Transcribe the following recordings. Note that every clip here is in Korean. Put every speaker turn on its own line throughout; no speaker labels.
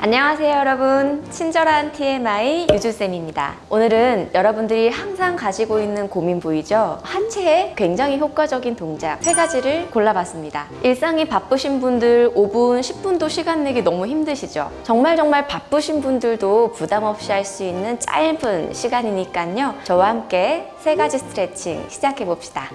안녕하세요 여러분. 친절한 TMI 유주쌤입니다. 오늘은 여러분들이 항상 가지고 있는 고민 부위죠. 하체에 굉장히 효과적인 동작 세 가지를 골라봤습니다. 일상이 바쁘신 분들 5분 10분도 시간 내기 너무 힘드시죠? 정말 정말 바쁘신 분들도 부담 없이 할 수 있는 짧은 시간이니까요. 저와 함께 세 가지 스트레칭 시작해 봅시다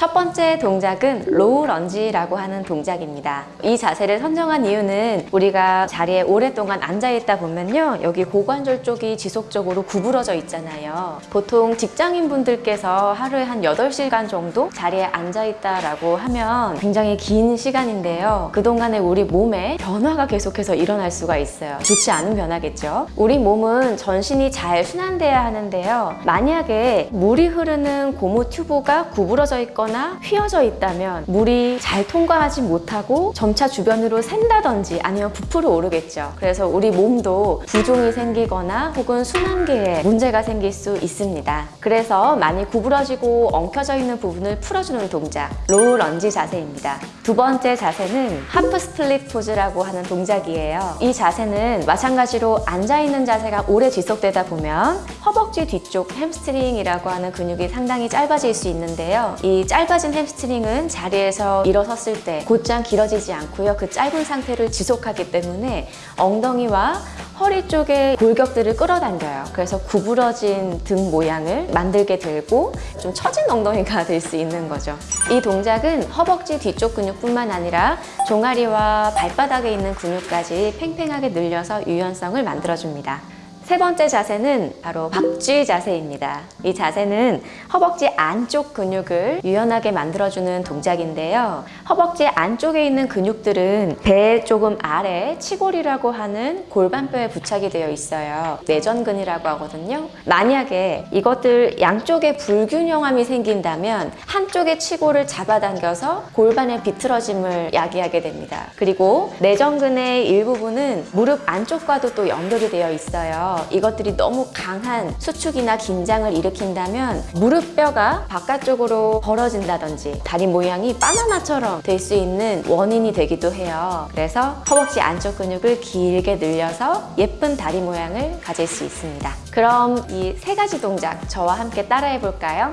첫 번째 동작은 low lunge라고 하는 동작입니다. 이 자세를 선정한 이유는 우리가 자리에 오랫동안 앉아있다 보면요. 여기 고관절 쪽이 지속적으로 구부러져 있잖아요. 보통 직장인분들께서 하루에 한 8시간 정도 자리에 앉아있다라고 하면 굉장히 긴 시간인데요. 그동안에 우리 몸에 변화가 계속해서 일어날 수가 있어요. 좋지 않은 변화겠죠. 우리 몸은 전신이 잘 순환돼야 하는데요. 만약에 물이 흐르는 고무 튜브가 구부러져 있거나 휘어져 있다면 물이 잘 통과하지 못하고 점차 주변으로 샌다든지 아니면 부풀어 오르겠죠. 그래서 우리 몸도 부종이 생기거나 혹은 순환계에 문제가 생길 수 있습니다. 그래서 많이 구부러지고 엉켜져 있는 부분을 풀어주는 동작 low lunge 자세입니다. 두 번째 자세는 half split pose라고 하는 동작이에요. 이 자세는 마찬가지로 앉아있는 자세가 오래 지속되다 보면 허벅지 뒤쪽 햄스트링이라고 하는 근육이 상당히 짧아질 수 있는데요. 이 짧아진 햄스트링은 자리에서 일어섰을 때 곧장 길어지지 않고요. 그 짧은 상태를 지속하기 때문에 엉덩이와 허리 쪽에 골격들을 끌어당겨요. 그래서 구부러진 등 모양을 만들게 되고 좀 처진 엉덩이가 될 수 있는 거죠. 이 동작은 허벅지 뒤쪽 근육뿐만 아니라 종아리와 발바닥에 있는 근육까지 팽팽하게 늘려서 유연성을 만들어줍니다. 세 번째 자세는 바로 박쥐 자세입니다. 이 자세는 허벅지 안쪽 근육을 유연하게 만들어주는 동작인데요. 허벅지 안쪽에 있는 근육들은 배 조금 아래 치골이라고 하는 골반뼈에 부착이 되어 있어요. 내전근이라고 하거든요. 만약에 이것들 양쪽에 불균형함이 생긴다면 한쪽의 치골을 잡아당겨서 골반의 비틀어짐을 야기하게 됩니다. 그리고 내전근의 일부분은 무릎 안쪽과도 또 연결이 되어 있어요. 이것들이 너무 강한 수축이나 긴장을 일으킨다면 무릎뼈가 바깥쪽으로 벌어진다든지 다리 모양이 바나나처럼 될 수 있는 원인이 되기도 해요. 그래서 허벅지 안쪽 근육을 길게 늘려서 예쁜 다리 모양을 가질 수 있습니다. 그럼 이 세 가지 동작 저와 함께 따라해 볼까요?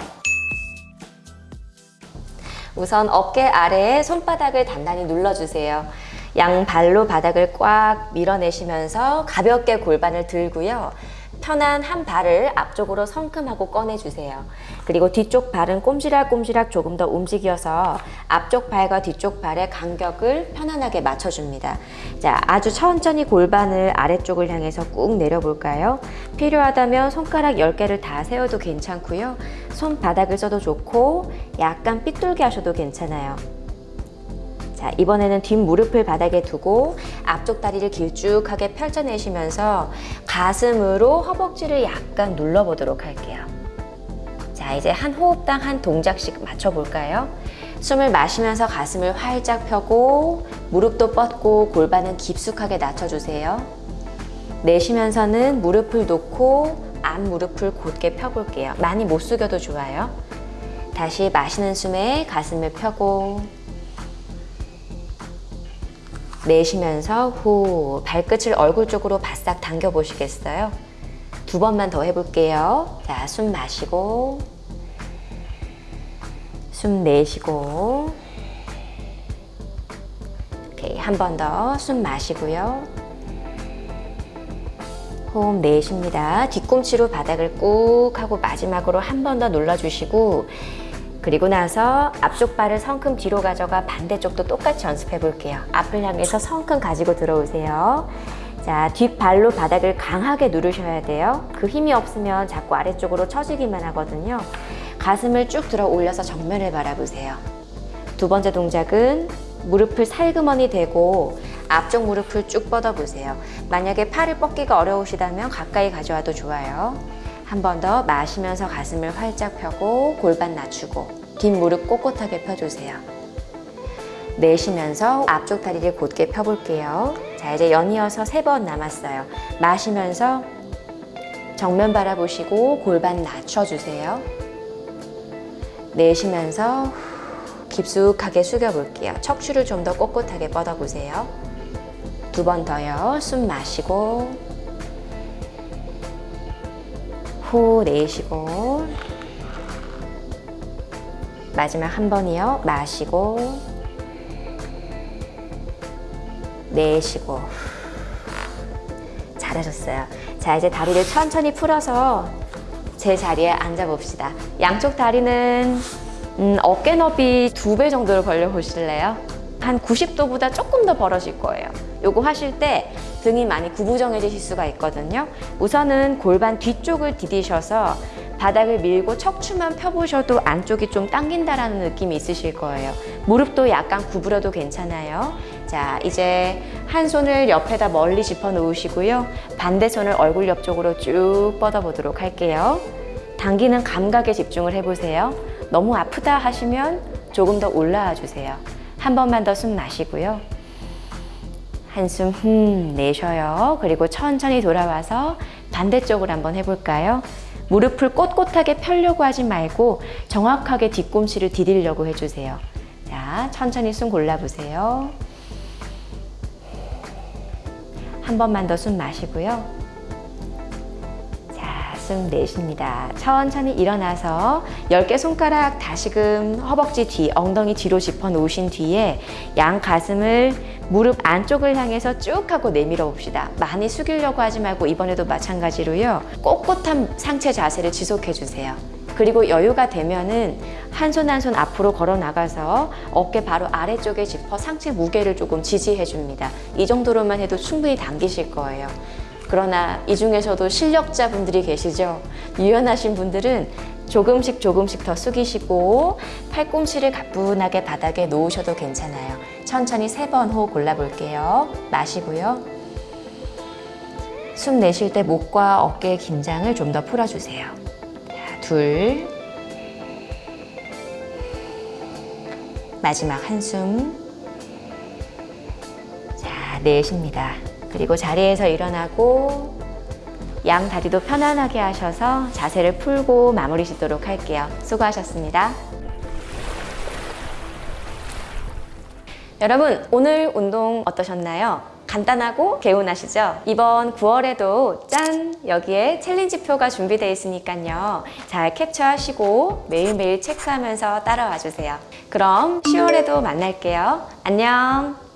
우선 어깨 아래에 손바닥을 단단히 눌러주세요. 양발로 바닥을 꽉 밀어내시면서 가볍게 골반을 들고요. 편한 한 발을 앞쪽으로 성큼하고 꺼내주세요. 그리고 뒤쪽 발은 꼼지락꼼지락 조금 더 움직여서 앞쪽 발과 뒤쪽 발의 간격을 편안하게 맞춰줍니다. 자, 아주 천천히 골반을 아래쪽을 향해서 꾹 내려볼까요? 필요하다면 손가락 10개를 다 세워도 괜찮고요. 손바닥을 써도 좋고 약간 삐뚤게 하셔도 괜찮아요. 자, 이번에는 뒷무릎을 바닥에 두고 앞쪽 다리를 길쭉하게 펼쳐내시면서 가슴으로 허벅지를 약간 눌러보도록 할게요. 자, 이제 한 호흡당 한 동작씩 맞춰볼까요? 숨을 마시면서 가슴을 활짝 펴고 무릎도 뻗고 골반은 깊숙하게 낮춰주세요. 내쉬면서는 무릎을 놓고 앞무릎을 곧게 펴볼게요. 많이 못 숙여도 좋아요. 다시 마시는 숨에 가슴을 펴고 내쉬면서 후 발끝을 얼굴 쪽으로 바싹 당겨 보시겠어요? 두 번만 더 해볼게요. 자, 숨 마시고 숨 내쉬고 오케이, 한 번 더 숨 마시고요. 호흡 내쉽니다. 뒤꿈치로 바닥을 꾹 하고 마지막으로 한 번 더 눌러주시고 그리고 나서 앞쪽 발을 성큼 뒤로 가져가 반대쪽도 똑같이 연습해 볼게요. 앞을 향해서 성큼 가지고 들어오세요. 자, 뒷발로 바닥을 강하게 누르셔야 돼요. 그 힘이 없으면 자꾸 아래쪽으로 처지기만 하거든요. 가슴을 쭉 들어 올려서 정면을 바라보세요. 두 번째 동작은 무릎을 살그머니 대고 앞쪽 무릎을 쭉 뻗어보세요. 만약에 팔을 뻗기가 어려우시다면 가까이 가져와도 좋아요. 한 번 더 마시면서 가슴을 활짝 펴고 골반 낮추고 뒷무릎 꼿꼿하게 펴주세요. 내쉬면서 앞쪽 다리를 곧게 펴볼게요. 자, 이제 연이어서 세 번 남았어요. 마시면서 정면 바라보시고 골반 낮춰주세요. 내쉬면서 깊숙하게 숙여볼게요. 척추를 좀 더 꼿꼿하게 뻗어보세요. 두 번 더요. 숨 마시고 후 내쉬고 마지막 한 번이요. 마시고 내쉬고 잘하셨어요. 자 이제 다리를 천천히 풀어서 제 자리에 앉아 봅시다. 양쪽 다리는 음, 어깨 너비 두 배 정도로 벌려 보실래요? 한 90도보다 조금 더 벌어질 거예요. 요거 하실 때 등이 많이 구부정해지실 수가 있거든요. 우선은 골반 뒤쪽을 디디셔서 바닥을 밀고 척추만 펴보셔도 안쪽이 좀 당긴다라는 느낌이 있으실 거예요. 무릎도 약간 구부려도 괜찮아요. 자, 이제 한 손을 옆에다 멀리 짚어 놓으시고요. 반대 손을 얼굴 옆쪽으로 쭉 뻗어 보도록 할게요. 당기는 감각에 집중을 해보세요. 너무 아프다 하시면 조금 더 올라와 주세요. 한 번만 더 숨 마시고요. 한숨 흠 내쉬어요. 그리고 천천히 돌아와서 반대쪽으로 한번 해볼까요? 무릎을 꼿꼿하게 펴려고 하지 말고 정확하게 뒤꿈치를 디디려고 해주세요. 자, 천천히 숨 골라보세요. 한 번만 더 숨 마시고요. 자, 숨 내쉽니다. 천천히 일어나서 10개 손가락 다시금 허벅지 뒤, 엉덩이 뒤로 짚어 놓으신 뒤에 양 가슴을 무릎 안쪽을 향해서 쭉 하고 내밀어 봅시다. 많이 숙이려고 하지 말고 이번에도 마찬가지로요. 꼿꼿한 상체 자세를 지속해 주세요. 그리고 여유가 되면은 한 손 한 손 앞으로 걸어 나가서 어깨 바로 아래쪽에 짚어 상체 무게를 조금 지지해 줍니다. 이 정도로만 해도 충분히 당기실 거예요. 그러나 이 중에서도 실력자분들이 계시죠. 유연하신 분들은 조금씩 조금씩 더 숙이시고 팔꿈치를 가뿐하게 바닥에 놓으셔도 괜찮아요. 천천히 세 번 호흡 골라볼게요. 마시고요. 숨 내쉴 때 목과 어깨의 긴장을 좀 더 풀어주세요. 자, 둘. 마지막 한숨. 자, 내쉽니다. 그리고 자리에서 일어나고 양 다리도 편안하게 하셔서 자세를 풀고 마무리 짓도록 할게요. 수고하셨습니다. 여러분, 오늘 운동 어떠셨나요? 간단하고 개운하시죠? 이번 9월에도 짠! 여기에 챌린지표가 준비되어 있으니까요. 잘 캡처하시고 매일매일 체크하면서 따라와 주세요. 그럼 10월에도 만날게요. 안녕!